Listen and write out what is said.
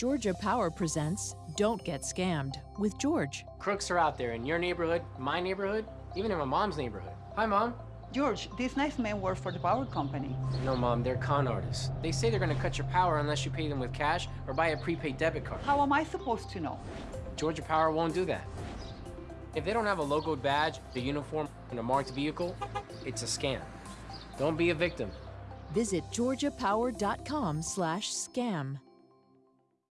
Georgia Power presents Don't Get Scammed with George. Crooks are out there in your neighborhood, my neighborhood, even in my mom's neighborhood. Hi, Mom. George, these nice men work for the power company. No, Mom, they're con artists. They say they're gonna cut your power unless you pay them with cash or buy a prepaid debit card. How am I supposed to know? Georgia Power won't do that. If they don't have a logoed badge, the uniform, and a marked vehicle, it's a scam. Don't be a victim. Visit georgiapower.com slash scam.